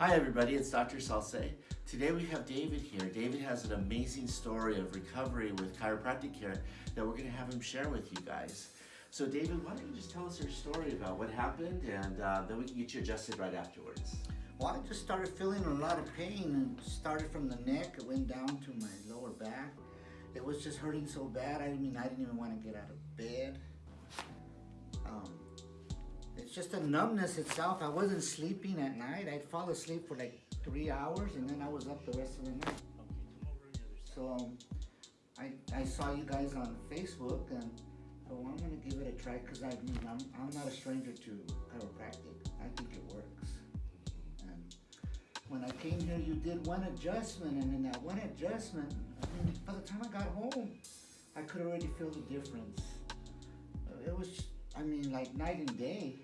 Hi everybody, it's Dr. Salce. Today we have David here. David has an amazing story of recovery with chiropractic care that we're going to have him share with you guys. So David, why don't you just tell us your story about what happened and uh, then we can get you adjusted right afterwards. Well, I just started feeling a lot of pain and started from the neck, it went down to my lower back. It was just hurting so bad, I mean, I didn't even want to get out of bed. It's just a numbness itself. I wasn't sleeping at night. I'd fall asleep for like three hours and then I was up the rest of the night. So I, I saw you guys on Facebook and so I'm gonna give it a try because I mean, I'm, I'm not a stranger to chiropractic. I think it works. And when I came here, you did one adjustment and in that one adjustment, I mean, by the time I got home, I could already feel the difference. It was, I mean, like night and day.